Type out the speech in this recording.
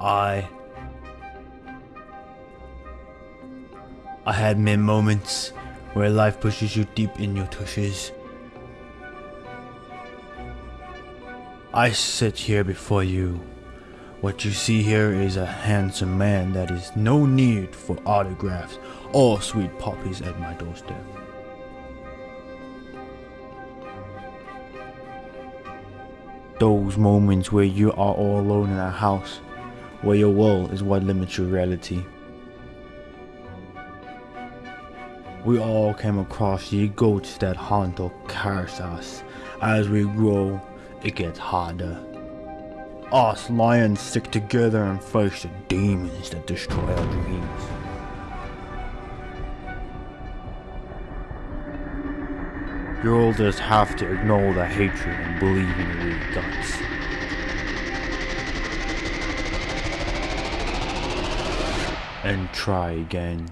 I I had many moments where life pushes you deep in your tushes. I sit here before you. What you see here is a handsome man that is no need for autographs or sweet poppies at my doorstep. Those moments where you are all alone in a house, where your world is what limits your reality. We all came across the goats that haunt or curse us. As we grow, it gets harder. Us lions stick together and face the demons that destroy our dreams. You'll just have to ignore the hatred and believe in your guts. And try again.